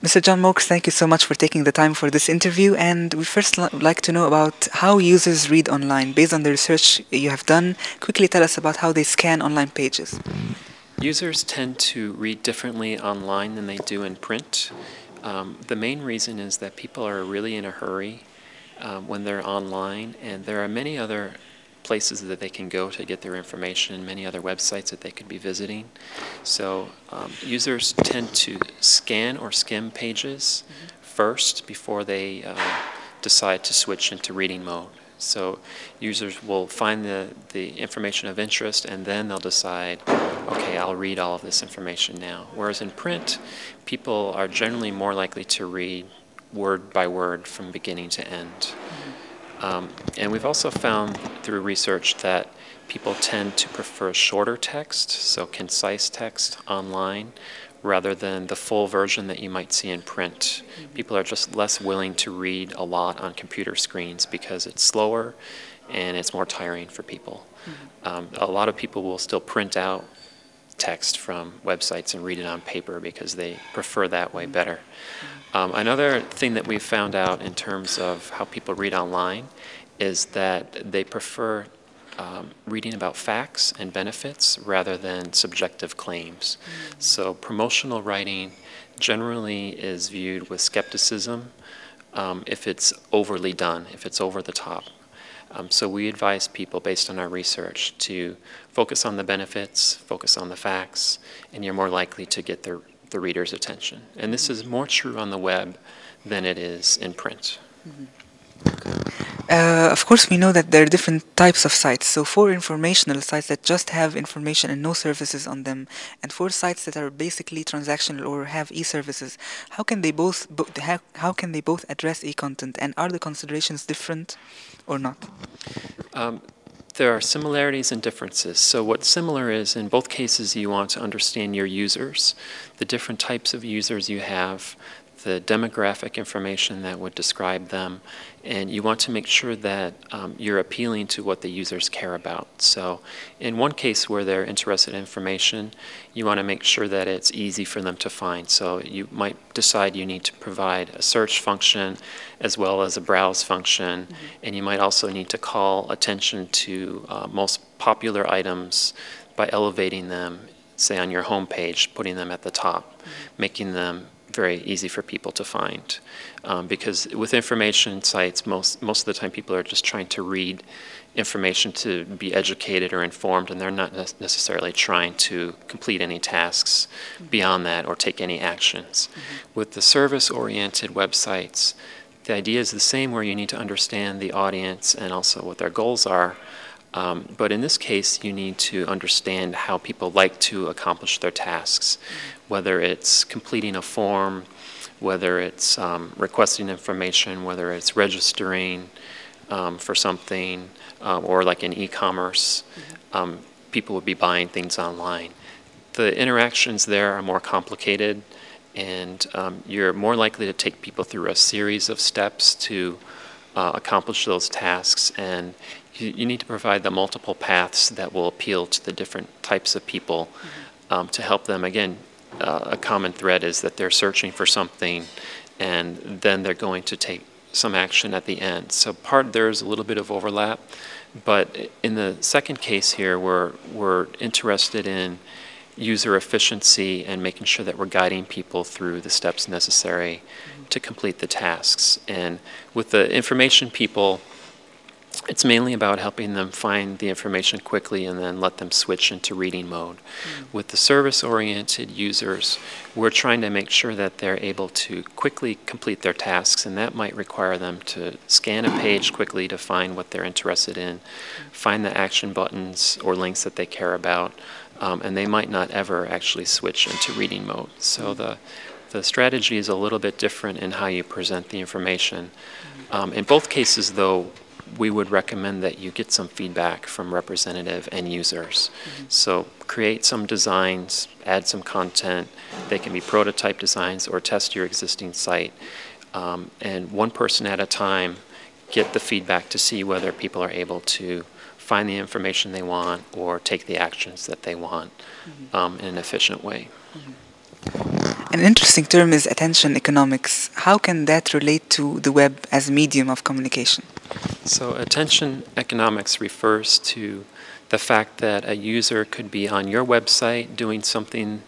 Mr. John Morkes, thank you so much for taking the time for this interview. And we first would like to know about how users read online. Based on the research you have done, quickly tell us about how they scan online pages. Users tend to read differently online than they do in print. Um, the main reason is that people are really in a hurry um, when they're online, and there are many other places that they can go to get their information, and many other websites that they could be visiting. So um, users tend to scan or skim pages mm -hmm. first before they uh, decide to switch into reading mode. So users will find the, the information of interest and then they'll decide, okay, I'll read all of this information now. Whereas in print, people are generally more likely to read word by word from beginning to end. Um, and we've also found through research that people tend to prefer shorter text, so concise text online, rather than the full version that you might see in print. People are just less willing to read a lot on computer screens because it's slower and it's more tiring for people. Mm-hmm. Um, a lot of people will still print out text from websites and read it on paper because they prefer that way better. Um, another thing that we've found out in terms of how people read online is that they prefer um, reading about facts and benefits rather than subjective claims. Mm. So promotional writing generally is viewed with skepticism um, if it's overly done, if it's over the top. Um, so we advise people based on our research to focus on the benefits, focus on the facts, and you're more likely to get the, the reader's attention. And this is more true on the web than it is in print. Mm -hmm. Uh, of course, we know that there are different types of sites. So for informational sites that just have information and no services on them, and for sites that are basically transactional or have e-services, how can they both bo how, how can they both address e-content, and are the considerations different or not? Um, there are similarities and differences. So what's similar is in both cases you want to understand your users, the different types of users you have, the demographic information that would describe them, and you want to make sure that um, you're appealing to what the users care about. So in one case where they're interested in information, you want to make sure that it's easy for them to find. So you might decide you need to provide a search function as well as a browse function, mm -hmm. and you might also need to call attention to uh, most popular items by elevating them, say on your home page, putting them at the top, mm -hmm. making them very easy for people to find. Um, because with information sites, most, most of the time people are just trying to read information to be educated or informed, and they're not ne necessarily trying to complete any tasks beyond that or take any actions. Mm -hmm. With the service-oriented websites, the idea is the same where you need to understand the audience and also what their goals are, um, but in this case, you need to understand how people like to accomplish their tasks, whether it's completing a form, whether it's um, requesting information, whether it's registering um, for something, um, or like in e-commerce, um, people would be buying things online. The interactions there are more complicated, and um, you're more likely to take people through a series of steps to uh, accomplish those tasks, and you, you, need to provide the multiple paths that will appeal to the different types of people mm -hmm. um, to help them. Again, uh, a common thread is that they're searching for something and then they're going to take some action at the end. So part there's a little bit of overlap, but in the second case here, we're, we're interested in user efficiency and making sure that we're guiding people through the steps necessary mm -hmm. to complete the tasks. And with the information people, it's mainly about helping them find the information quickly and then let them switch into reading mode. Mm. With the service-oriented users, we're trying to make sure that they're able to quickly complete their tasks and that might require them to scan a page quickly to find what they're interested in, find the action buttons or links that they care about, um, and they might not ever actually switch into reading mode. So mm. the the strategy is a little bit different in how you present the information. Mm. Um, in both cases, though, we would recommend that you get some feedback from representative and users. Mm -hmm. So create some designs, add some content. They can be prototype designs or test your existing site. Um, and one person at a time, get the feedback to see whether people are able to find the information they want or take the actions that they want mm -hmm. um, in an efficient way. Mm -hmm. An interesting term is attention economics. How can that relate to the web as a medium of communication? So, attention economics refers to the fact that a user could be on your website doing something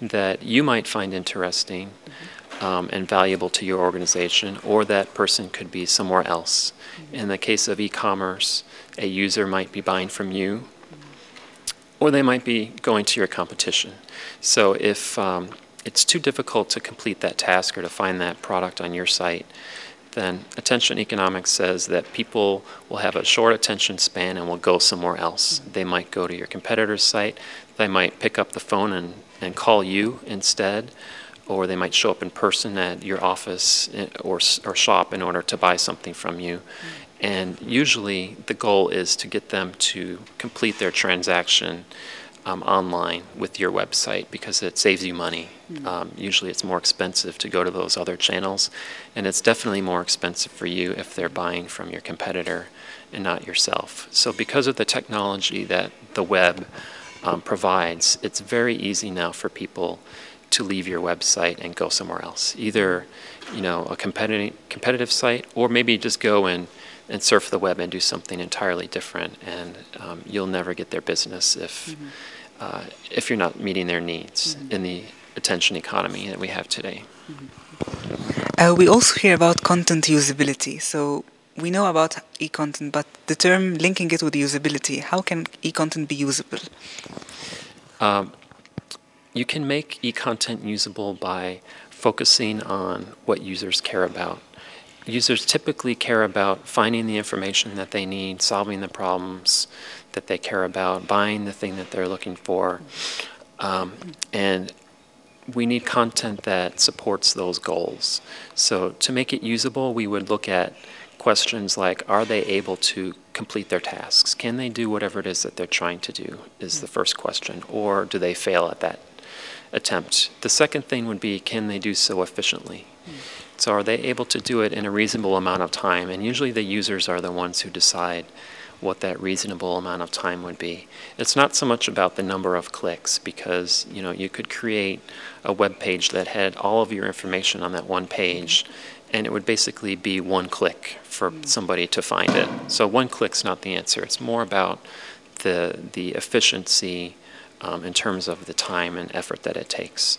that you might find interesting um, and valuable to your organization, or that person could be somewhere else. In the case of e commerce, a user might be buying from you, or they might be going to your competition. So, if um, it's too difficult to complete that task or to find that product on your site, then attention economics says that people will have a short attention span and will go somewhere else. They might go to your competitor's site, they might pick up the phone and, and call you instead, or they might show up in person at your office eh, or, or shop in order to buy something from you. And usually the goal is to get them to complete their transaction um, online with your website because it saves you money. Mm. Um, usually it's more expensive to go to those other channels, and it's definitely more expensive for you if they're buying from your competitor and not yourself. So, because of the technology that the web um, provides, it's very easy now for people to leave your website and go somewhere else, either you know a competitive competitive site, or maybe just go and and surf the web and do something entirely different, and um, you'll never get their business if mm-hmm. uh, if you're not meeting their needs mm-hmm. in the attention economy that we have today. Mm-hmm. Uh, we also hear about content usability. So we know about e-content, but the term linking it with usability, how can e-content be usable? Um, you can make e-content usable by focusing on what users care about users typically care about finding the information that they need, solving the problems that they care about, buying the thing that they're looking for. Um, and we need content that supports those goals. So to make it usable, we would look at questions like, are they able to complete their tasks? Can they do whatever it is that they're trying to do is the first question, or do they fail at that attempt? The second thing would be, can they do so efficiently? So are they able to do it in a reasonable amount of time? And usually the users are the ones who decide what that reasonable amount of time would be. It's not so much about the number of clicks because you know you could create a web page that had all of your information on that one page and it would basically be one click for somebody to find it. So one click's not the answer. It's more about the the efficiency um, in terms of the time and effort that it takes.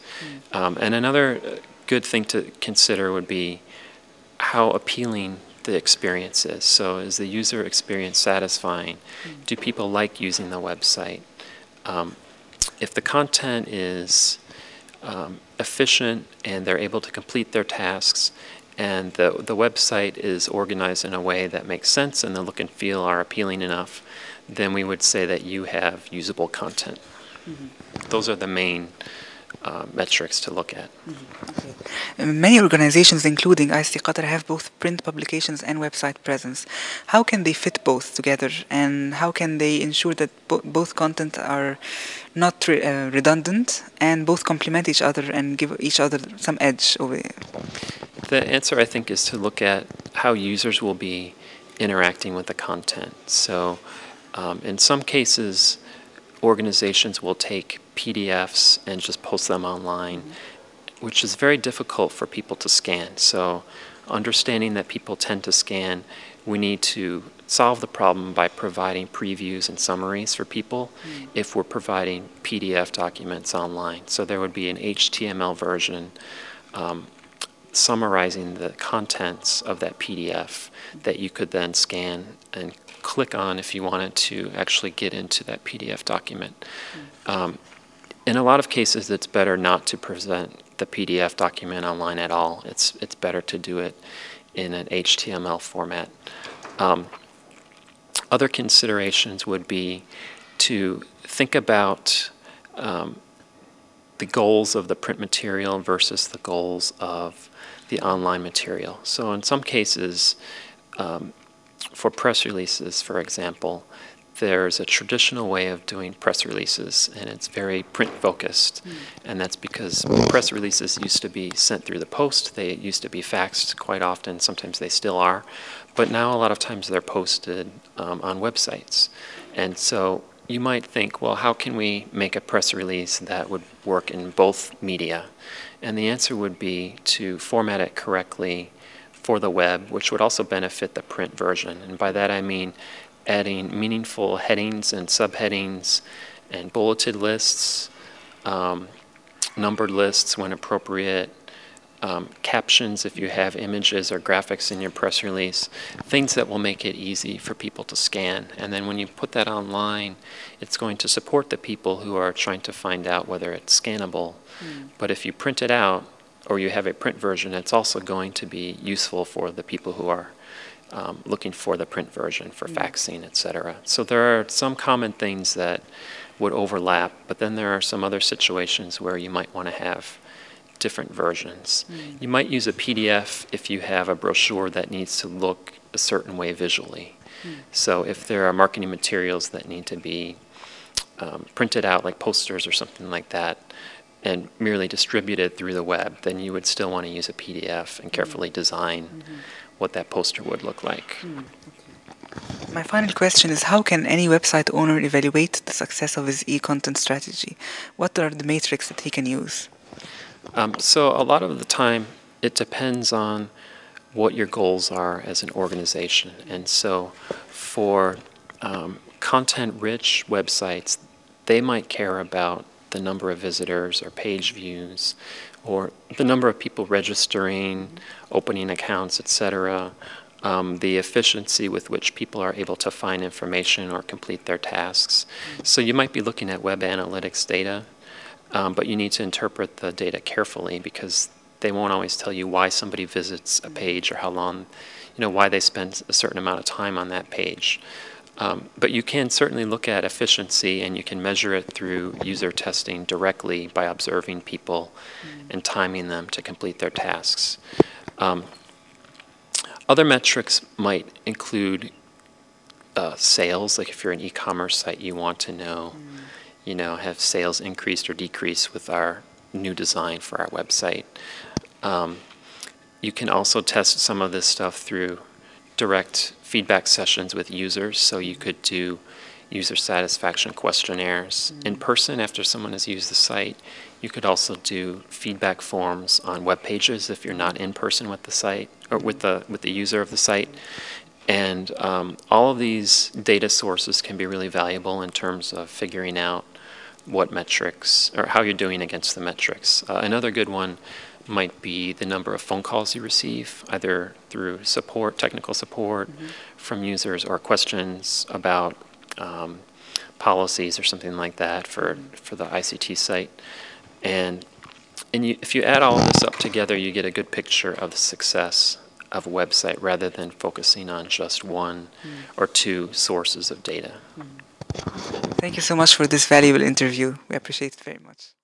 Mm. Um, and another good thing to consider would be how appealing the experience is. So, is the user experience satisfying? Mm. Do people like using the website? Um, if the content is um, efficient and they're able to complete their tasks, and the, the website is organized in a way that makes sense and the look and feel are appealing enough, then we would say that you have usable content. Mm-hmm. Those are the main uh, metrics to look at. Mm-hmm. Many organizations, including ICT Qatar, have both print publications and website presence. How can they fit both together, and how can they ensure that bo- both content are not re- uh, redundant and both complement each other and give each other some edge over? The answer, I think, is to look at how users will be interacting with the content. So, um, in some cases, organizations will take PDFs and just post them online, mm-hmm. which is very difficult for people to scan. So, understanding that people tend to scan, we need to solve the problem by providing previews and summaries for people mm-hmm. if we're providing PDF documents online. So, there would be an HTML version. Um, summarizing the contents of that PDF that you could then scan and click on if you wanted to actually get into that PDF document. Mm. Um, in a lot of cases, it's better not to present the PDF document online at all. It's it's better to do it in an HTML format. Um, other considerations would be to think about um, the goals of the print material versus the goals of the online material. So in some cases, um, for press releases, for example, there's a traditional way of doing press releases, and it's very print focused. Mm. And that's because press releases used to be sent through the post, they used to be faxed quite often, sometimes they still are. But now, a lot of times, they're posted um, on websites. And so, you might think, well, how can we make a press release that would work in both media? And the answer would be to format it correctly for the web, which would also benefit the print version. And by that I mean adding meaningful headings and subheadings and bulleted lists, um, numbered lists when appropriate, um, captions if you have images or graphics in your press release, things that will make it easy for people to scan. And then when you put that online, it's going to support the people who are trying to find out whether it's scannable. Mm. But if you print it out or you have a print version, it's also going to be useful for the people who are um, looking for the print version for mm. faxing, et cetera. So there are some common things that would overlap, but then there are some other situations where you might want to have different versions. Mm. You might use a PDF if you have a brochure that needs to look a certain way visually. Mm. So if there are marketing materials that need to be um, printed out like posters or something like that and merely distributed through the web, then you would still want to use a PDF and hmm. carefully design -hmm. What that poster would look like. Mm. My final question is how can any website owner evaluate the success of his e-content strategy? What are the metrics that he can use? Um, so a lot of the time it depends on what your goals are as an organization. And so for um, content-rich websites, they might care about the number of visitors or page views or the number of people registering, opening accounts, etc., um, the efficiency with which people are able to find information or complete their tasks. So you might be looking at web analytics data um, but you need to interpret the data carefully because they won't always tell you why somebody visits a page or how long, you know, why they spend a certain amount of time on that page. Um, but you can certainly look at efficiency and you can measure it through user testing directly by observing people mm. and timing them to complete their tasks. Um, other metrics might include uh, sales, like if you're an e-commerce site, you want to know mm you know, have sales increased or decreased with our new design for our website. Um, you can also test some of this stuff through direct feedback sessions with users. So you could do user satisfaction questionnaires mm. in person after someone has used the site. You could also do feedback forms on web pages if you're not in person with the site or with the with the user of the site. And um, all of these data sources can be really valuable in terms of figuring out what metrics, or how you're doing against the metrics. Uh, another good one might be the number of phone calls you receive, either through support, technical support mm -hmm. from users or questions about um, policies or something like that for, mm-hmm. for the ICT site. And, and you, if you add all of this up together, you get a good picture of the success of a website rather than focusing on just one mm. or two sources of data. Mm. Thank you so much for this valuable interview. We appreciate it very much.